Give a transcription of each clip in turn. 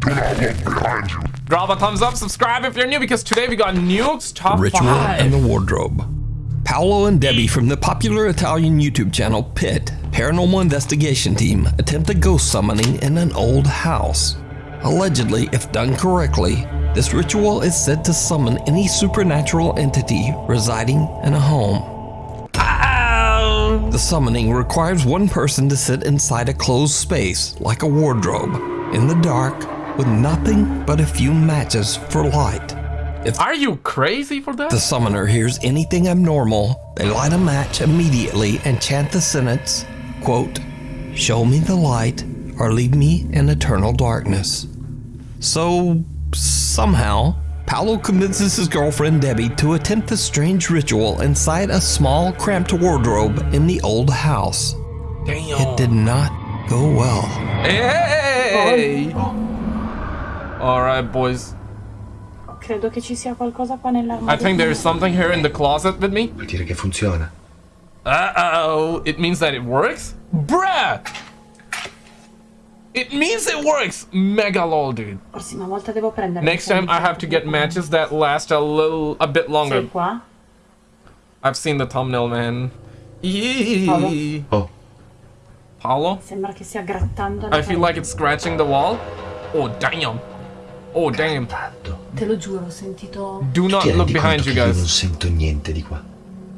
Do not look behind you. Drop a thumbs up, subscribe if you're new because today we got Nuke's top Ritual 5. and the Wardrobe. Paolo and Debbie from the popular Italian YouTube channel Pit Paranormal Investigation Team attempt a ghost summoning in an old house. Allegedly, if done correctly, this ritual is said to summon any supernatural entity residing in a home. The summoning requires one person to sit inside a closed space, like a wardrobe, in the dark, with nothing but a few matches for light. If Are you crazy for that? the summoner hears anything abnormal, they light a match immediately and chant the sentence, quote, Show me the light or leave me in eternal darkness. So, somehow, Paolo convinces his girlfriend Debbie to attempt the strange ritual inside a small, cramped wardrobe in the old house. Damn. It did not go well. Hey! Oh, Alright, boys. Credo che ci sia qualcosa qua I think there's something here in the closet with me. Vuol dire che funziona. Uh-oh. It means that it works? Bruh! It means it works! Mega lol, dude. Prossima volta devo prendere. Next time I have to get matches that last a little, a bit longer. Sei qua? I've seen the thumbnail, man. Eee. Oh, Paolo? Sembra che stia grattando I feel like it's scratching the wall. Oh, damn. Oh, damn. tanto. Te lo giuro, ho sentito. Do not look behind you io non guys. sento niente di qua?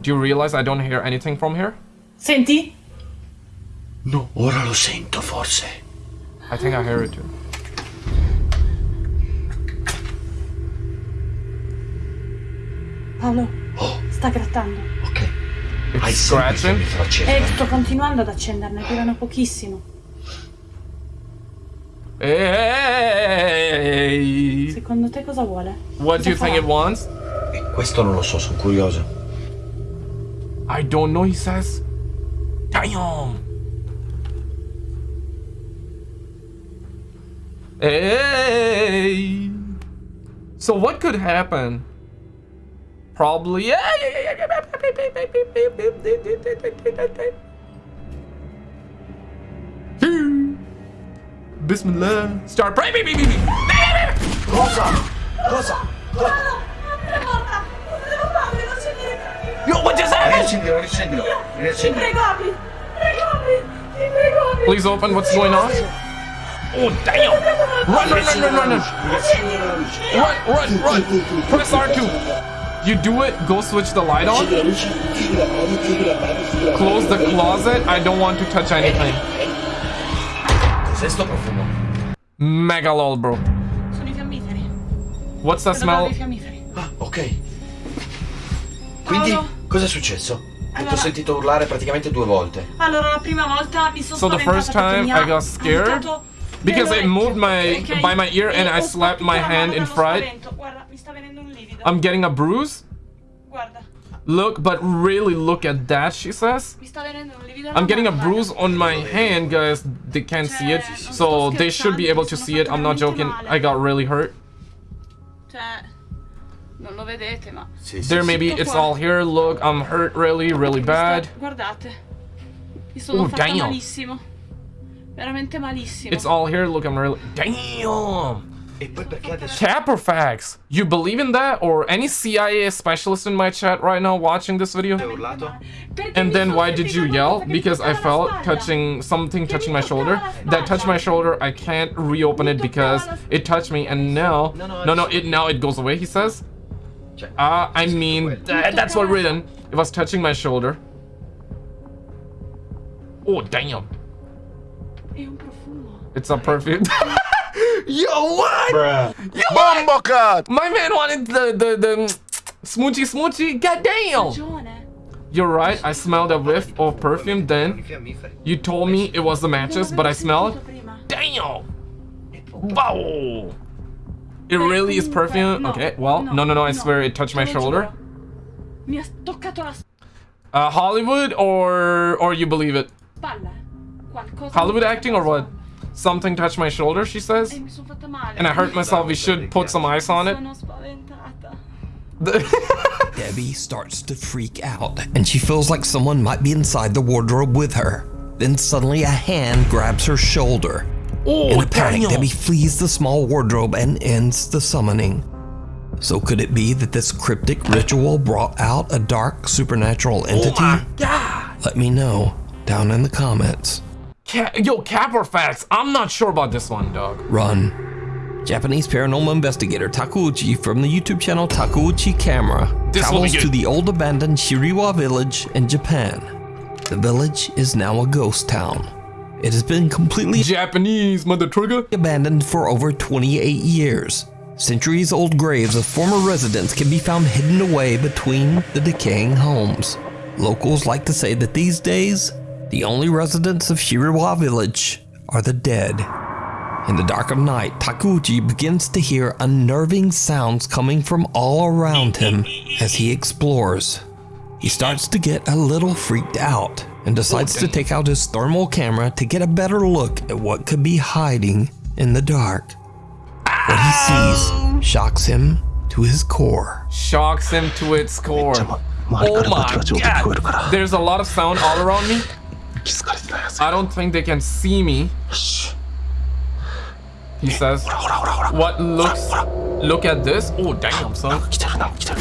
Do you realize I don't hear anything from here? Senti? No. Ora lo sento, forse. I think I hear it too. Paolo, Oh, sta grattando. ok. It's Hai scratching. E sto continuando ad accenderne, durano pochissimo. Hey! Secondo te cosa vuole? What do you Cosa think it wants? Eh, Questo non lo so, sono curioso. I don't know, he says. Damn! Hey! So what could happen? Probably. Bismillah. Start praying. Cosa? Cosa? Yo, what just happened? Please open. What's going on? Oh, damn! Run, run, run, run, run, run! Run, run, run! Press R2. You do it, go switch the light on. Close the closet. I don't want to touch anything. Cos'è sto profumo? Mega lol, bro. Sono i fiammiferi. What's the Credo smell? dei fiammiferi. Ah, ok. Quindi, Paolo? cosa è successo? Che ti Allora- ho sentito urlare praticamente due volte. Allora, la prima volta mi sono So the spaventata first perché time mi I ha got scared because it moved my ok? by my ear and I slapped my hand in fright. Guarda, mi sta venendo un livido. I'm getting a bruise. Guarda, Look, but really look at that, she says. mi sta venendo un livido alla I'm getting a bruise on my hand, guys. They can't see it, so they should be able to see it. I'm not joking. I got really hurt. Cioè, non lo vedete, ma... Sì, sì, There, sì. maybe it's all here. Look, I'm hurt really, really bad. Guardate, Oh, fatta damn. malissimo. Veramente malissimo. It's all here. Look, I'm really. Damn! Poi perché adesso... Caprofax! You believe in that? Or any CIA specialist in my chat right now watching this video? Hai urlato? Perché And then why did you yell? cosa che mi Because I felt touching something touching my shoulder. That touched my shoulder. I can't reopen it because it touched me and now No, no, no no it now it goes away, he says. Cioè, Ah, I mean quello. that, that's what written. It was touching my shoulder. Oh damn. È un profumo. It's a perfume. Yo, what? Bumblecut! My man wanted the the the smoochy smoochy. God damn. You're right. I smelled a whiff of perfume. Then you told me it was the matches, but I smelled. Prima. Damn. Wow. It really is perfume. Okay. Well, no, no, no. I swear it touched my shoulder. giuro. Mi ha toccato la Uh, Hollywood or or you believe it? Hollywood acting or what? Spalla. Something touched my shoulder. She says. Mi sono fatta male. And I hurt myself. We should put some ice on it. Debbie starts to freak out and she feels like someone might be inside the wardrobe with her. Then suddenly a hand grabs her shoulder. Oh, In a panic, damn. Debbie flees the small wardrobe and ends the summoning. So could it be that this cryptic ritual brought out a dark supernatural entity? Oh my god. Let me know down in the comments. Ca- Yo, Cap or facts? I'm not sure about this one, dog. Run. Japanese paranormal investigator Takuuchi from the YouTube channel Takuuchi Camera This travels to the old abandoned Shiriwa village in Japan. The village is now a ghost town. It has been completely Japanese mother trigger. abandoned for over 28 years. Centuries old graves of former residents can be found hidden away between the decaying homes. Locals like to say that these days, the only residents of Shirawa village are the dead. In the dark of night, Takuji begins to hear unnerving sounds coming from all around him as he explores. He starts to get a little freaked out and decides to take out his thermal camera to get a better look at what could be hiding in the dark. What he sees shocks him to his core. Shocks him to its core. Oh my oh god! There's a lot of sound all around me. 気づかれてないやつ I don't think they can see me. He says, ほらほらほらほら what looks, ほら look at this. Oh, damn, なん son. か来てるなんか来てる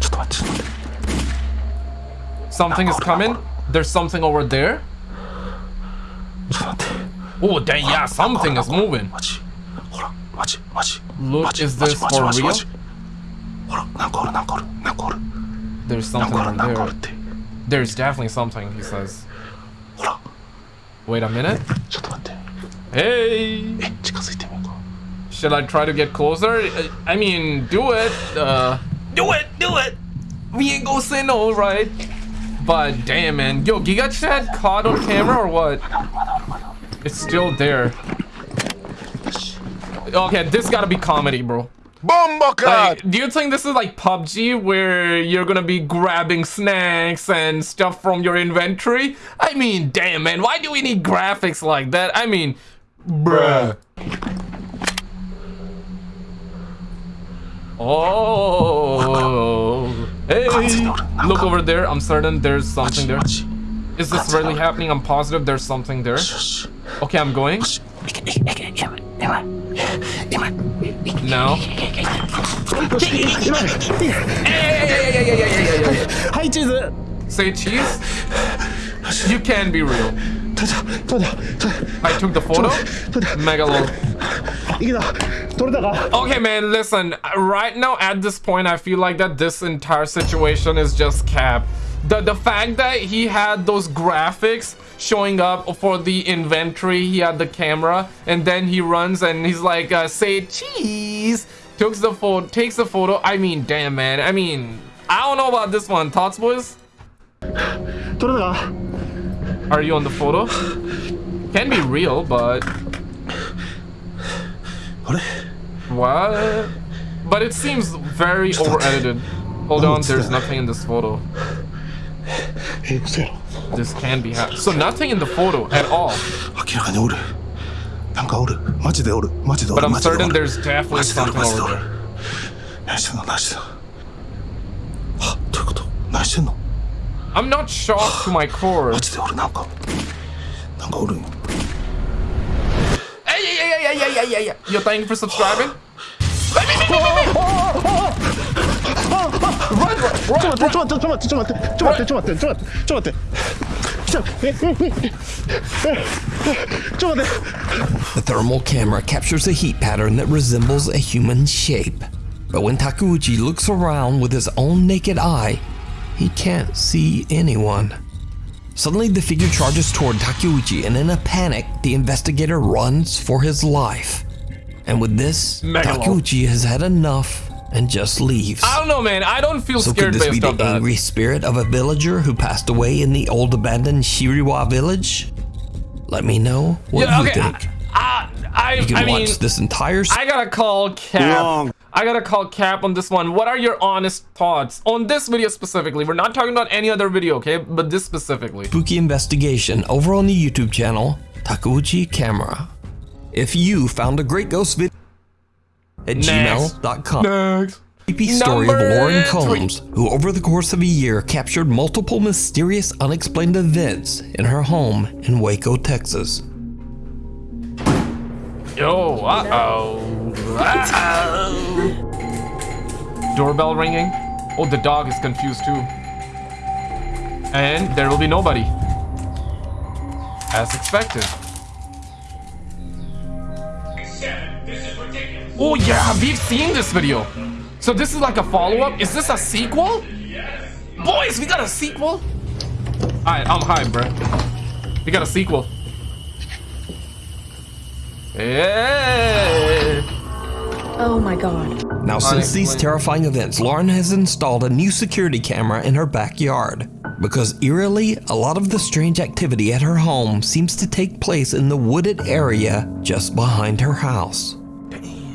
ちょっと待ってちょっと待って Something is coming. There's something over there. ちょっと待って Oh, dang, yeah, something is moving. マジほらマジマジ Look, マジ is マジ this マジ for マジ real? マジほらなんかおるなんかおるなんかおる There's なん something かおる over なんかおる there. って There's definitely something, he says. Wait a minute. Hey. Should I try to get closer? I mean, do it. Uh, do it, do it. We ain't gonna say no, right? But damn, man. Yo, Giga Chad caught on camera or what? It's still there. Okay, this gotta be comedy, bro. Like, do you think this is like PUBG where you're gonna be grabbing snacks and stuff from your inventory? I mean, damn man, why do we need graphics like that? I mean, bruh. Oh, hey, look over there. I'm certain there's something there. Is this really happening? I'm positive there's something there. Okay, I'm going. No. I do the. Say cheese. You can be real. I took the photo. Mega long. Okay, man, listen. Right now, at this point, I feel like that this entire situation is just cap. The the fact that he had those graphics showing up for the inventory. He had the camera and then he runs and he's like, uh, say cheese. Takes the photo. Takes the photo. I mean, damn man. I mean, I don't know about this one. Thoughts, boys? Are you on the photo? Can be real, but. What? But it seems very over edited. Hold on, there's nothing in this photo this can be hacked. So nothing in the photo at all. But I'm certain there's definitely something over there. I'm not shocked to my core. Hey, ちょっと待って来たえええええちょっと待って The thermal camera captures a heat pattern that resembles a human shape. But when Takuuchi looks around with his own naked eye, he can't see anyone. Suddenly, the figure charges toward Takuuchi, and in a panic, the investigator runs for his life. And with this, Megalo. Takuuchi has had enough and just leaves. I don't know, man. I don't feel So could scared this be the on that. angry spirit of a villager who passed away in the old abandoned Shiriwa village? Let me know what Yeah, you okay. think. I, I, You can I mean, watch this entire I gotta call Cap. I gotta call Cap on this one. What are your honest thoughts on this video specifically? We're not talking about any other video, okay? But this specifically. spooky investigation over on the YouTube channel Takuuchi Camera. If you found a great ghost video at gmail.com. Next. Creepy story of Number Lauren three. Combs, who over the course of a year captured multiple mysterious unexplained events in her home in Waco, Texas. Oh, uh-oh. Uh-oh. Doorbell ringing. Oh, the dog is confused too. And there will be nobody. As expected. Oh yeah, we've seen this video. So this is like a follow-up? Is this a sequel? Boys, we got a sequel? Alright, I'm hyped, bro. We got a sequel. Yeah. Oh my god. Now, since these Unexplained. terrifying events, Lauren has installed a new security camera in her backyard. Because eerily, a lot of the strange activity at her home seems to take place in the wooded area just behind her house.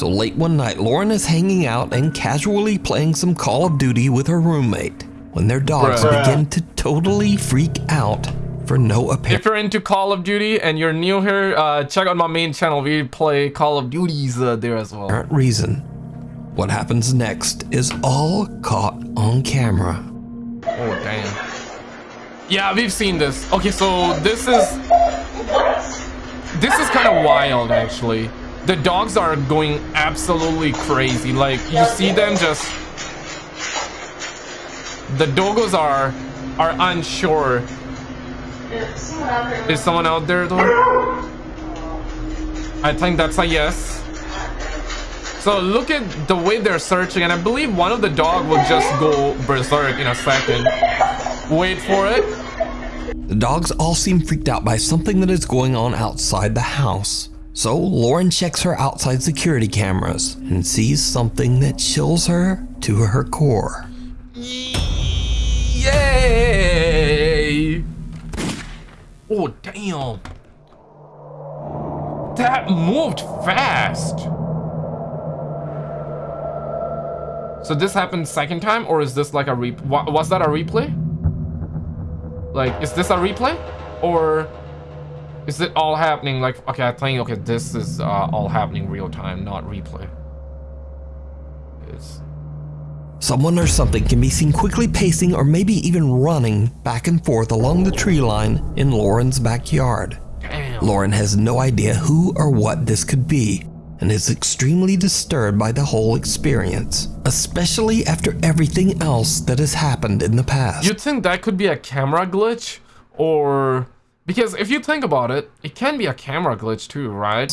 So late one night, Lauren is hanging out and casually playing some Call of Duty with her roommate when their dogs Bruh. begin to totally freak out for no apparent If you're into Call of Duty and you're new here, uh, check out my main channel. We play Call of Duties uh, there as well. reason. What happens next is all caught on camera. Oh, damn. Yeah, we've seen this. Okay, so this is... This is kind of wild, actually. The dogs are going absolutely crazy. Like, you see them just... The doggos are are unsure. Is someone out there, though? I think that's a yes. So look at the way they're searching, and I believe one of the dog will just go berserk in a second. Wait for it. The dogs all seem freaked out by something that is going on outside the house. So Lauren checks her outside security cameras and sees something that chills her to her core. Yay! Oh, damn. That moved fast. So this happened second time, or is this like a re- Was that a replay? Like, is this a replay? Or is it all happening like, okay, I think, okay, this is uh, all happening real time, not replay. It's, Someone or something can be seen quickly pacing or maybe even running back and forth along the tree line in Lauren's backyard. damn. Lauren has no idea who or what this could be and is extremely disturbed by the whole experience, especially after everything else that has happened in the past. You'd think that could be a camera glitch, or because if you think about it, it can be a camera glitch too, right?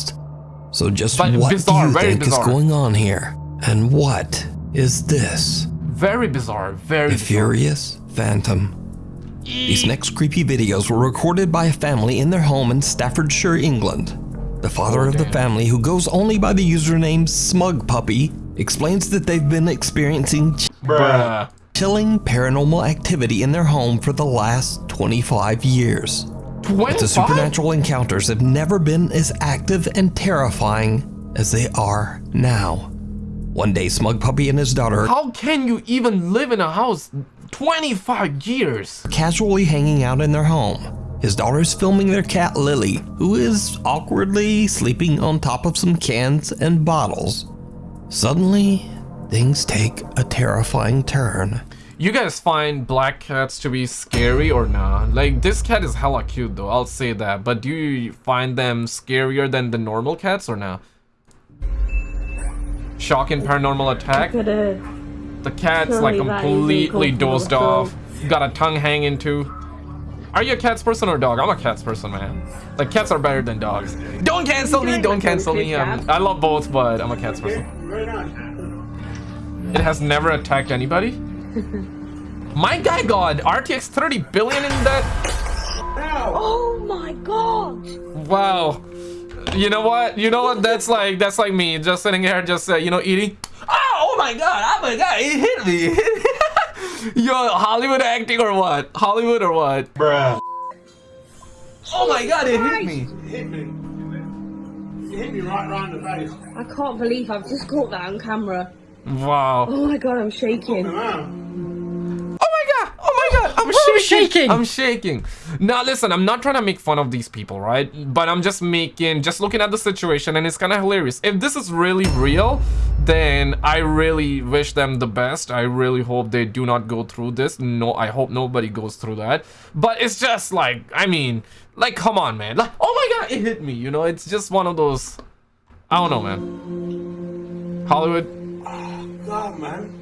So just But what bizarre, do you think bizarre. is going on here? And what is this? Very bizarre, very The bizarre. Furious Phantom. These next creepy videos were recorded by a family in their home in Staffordshire, England. The father Oh, of the family, who goes only by the username Smug Puppy, explains that they've been experiencing Bruh. chilling paranormal activity in their home for the last 25 years. But the supernatural encounters have never been as active and terrifying as they are now. One day, Smug Puppy and his daughter How can you even live in a house 25 years? casually hanging out in their home. His daughter is filming their cat Lily, who is awkwardly sleeping on top of some cans and bottles. Suddenly, things take a terrifying turn. You guys find black cats to be scary or not? Like, this cat is hella cute though, I'll say that. But do you find them scarier than the normal cats or not? Shocking paranormal attack? The cat's like completely uncomfortable dozed off. Got a tongue hanging too. Are you a cats person or dog? I'm a cats person, man. Like cats are better than dogs. Don't cancel me, don't cancel me. Um, I love both, but I'm a cats person. It has never attacked anybody. My guy god, RTX 30 billion in that. Oh my god! Wow. You know what? You know what? That's like that's like me just sitting here, just uh, you know, eating. Oh, oh my god! Oh my god! It hit me. Yo, Hollywood acting or what? Hollywood or what? Bruh. Oh my god! It hit me. Hit me. You hit me right round the face. I can't believe I've just caught that on camera. Wow. Oh my god, I'm shaking. Oh my god! Oh my god! I'm shaking. shaking. I'm shaking. Now listen, I'm not trying to make fun of these people, right? But I'm just making, just looking at the situation, and it's kind of hilarious. If this is really real, then I really wish them the best. I really hope they do not go through this. No, I hope nobody goes through that. But it's just like, I mean, like, come on, man. Like, oh my god, it hit me. You know, it's just one of those. I don't know, man. Hollywood. God, man.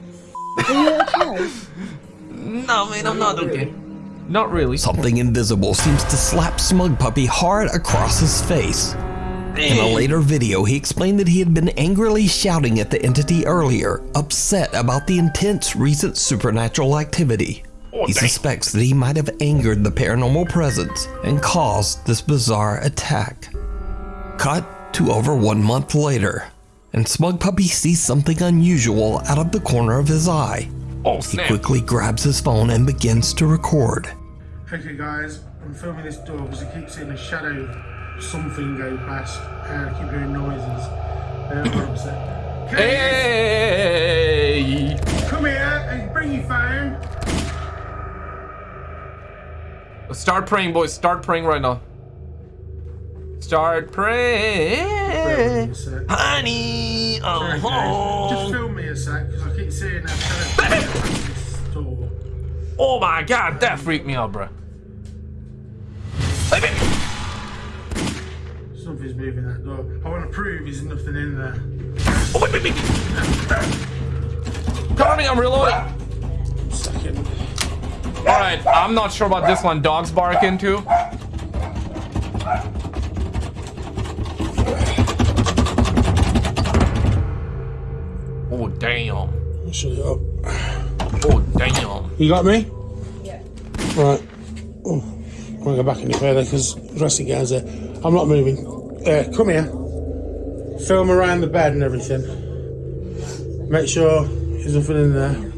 Are you okay? No, man, I'm not okay. Not really. Something invisible seems to slap Smug Puppy hard across his face. In a later video, he explained that he had been angrily shouting at the entity earlier, upset about the intense recent supernatural activity. Oh, he suspects that he might have angered the paranormal presence and caused this bizarre attack. Cut to over one month later, and Smug Puppy sees something unusual out of the corner of his eye. Oh, He quickly grabs his phone and begins to record. Okay guys, I'm filming this door because I keep seeing a shadow something go past and I keep hearing noises. Uh, I'm upset. Keys, Hey! Come here and bring your phone. Start praying, boys. Start praying right now. Start praying. Honey, oh, Just film me a sec because I keep seeing a shadow go past this door. oh my god, that um, freaked me out, bro. Something's moving that door. I want to prove there's nothing in there. Oh, wait, wait, wait. Cover me, I'm reloading. Second. Alright, I'm not sure about this one. Dogs barking too. Damn. Shut it up. Oh, damn. You got me? Yeah. Right. Oh, I'm gonna go back in any further because dressing gowns there. I'm not moving. Uh, come here. Film around the bed and everything. Make sure there's nothing in there.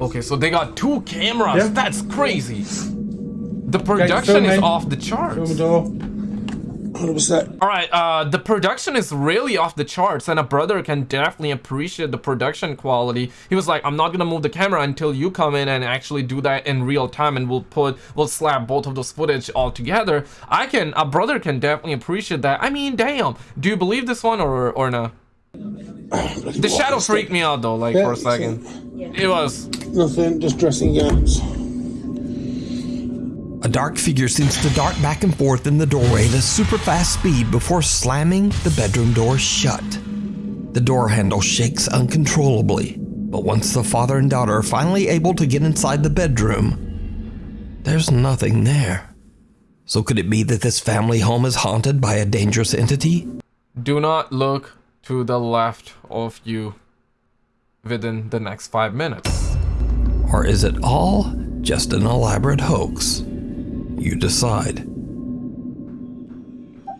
Okay, so they got two cameras. Yeah. That's crazy. The production film is off the Film charts. the door. 100%. All right, uh, the production is really off the charts, and a brother can definitely appreciate the production quality. He was like, "I'm not gonna move the camera until you come in and actually do that in real time, and we'll put, we'll slap both of those footage all together." I can, a brother can definitely appreciate that. I mean, damn. Do you believe this one or or no? The shadow freaked me out though, like for a second. It was. Nothing, just dressing gowns. Dark figure seems to dart back and forth in the doorway at a super fast speed before slamming the bedroom door shut. The door handle shakes uncontrollably, but once the father and daughter are finally able to get inside the bedroom, there's nothing there. So could it be that this family home is haunted by a dangerous entity? Do not look to the left of you within the next five minutes. Or is it all just an elaborate hoax? You decide. The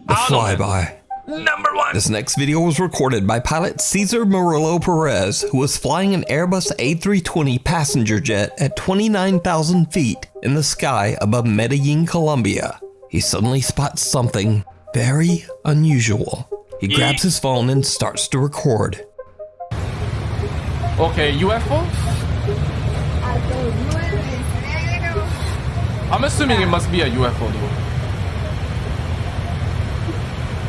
I don't know, man. flyby. Number one. This next video was recorded by pilot Cesar Murillo Perez, who was flying an Airbus A320 passenger jet at 29,000 feet in the sky above Medellin, Colombia. He suddenly spots something very unusual. He grabs his phone and starts to record. Okay, UFO? I'm assuming it must be a UFO though.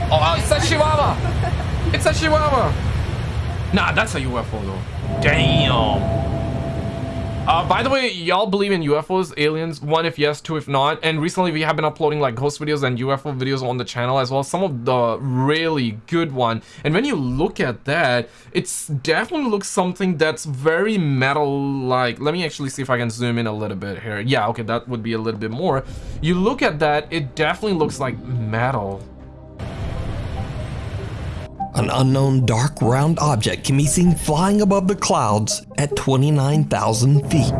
Oh, uh, it's a Chihuahua! It's a Chihuahua! Nah, that's a UFO though. Damn. Uh, by the way, y'all believe in UFOs, aliens? One, if yes, two, if not. And recently we have been uploading like ghost videos and UFO videos on the channel as well. Some of the really good one. And when you look at that, it's definitely looks something that's very metal-like. Let me actually see if I can zoom in a little bit here. Yeah, okay, that would be a little bit more. You look at that, it definitely looks like metal. An unknown dark round object can be seen flying above the clouds at 29,000 feet.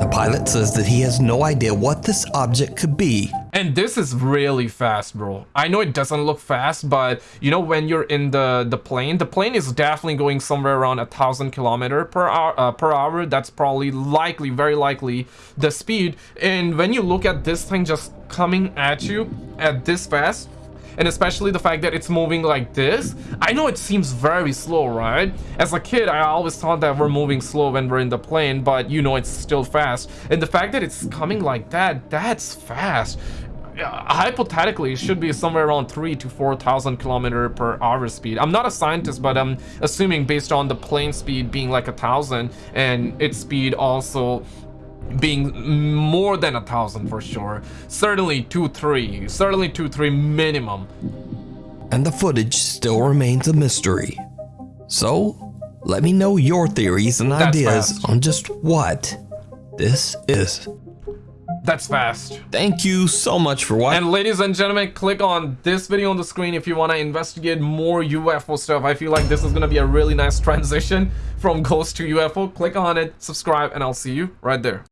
The pilot says that he has no idea what this object could be, And this is really fast, bro. I know it doesn't look fast, but you know when you're in the the plane, the plane is definitely going somewhere around a thousand kilometer per hour. Uh, per hour. That's probably likely, very likely, the speed. And when you look at this thing just coming at you at this fast, and especially the fact that it's moving like this. I know it seems very slow right? As a kid i always thought that we're moving slow when we're in the plane but you know it's still fast. And the fact that it's coming like that that's fast. Uh, hypothetically it should be somewhere around three to four thousand kilometer per hour speed. I'm not a scientist but i'm assuming based on the plane speed being like a thousand and its speed also being more than a thousand for sure certainly two three certainly two three minimum and the footage still remains a mystery. So, let me know your theories and That's ideas fast. on just what this is. That's fast. Thank you so much for watching. And ladies and gentlemen, click on this video on the screen if you want to investigate more UFO stuff. I feel like this is going to be a really nice transition from ghost to UFO. Click on it, subscribe, and I'll see you right there.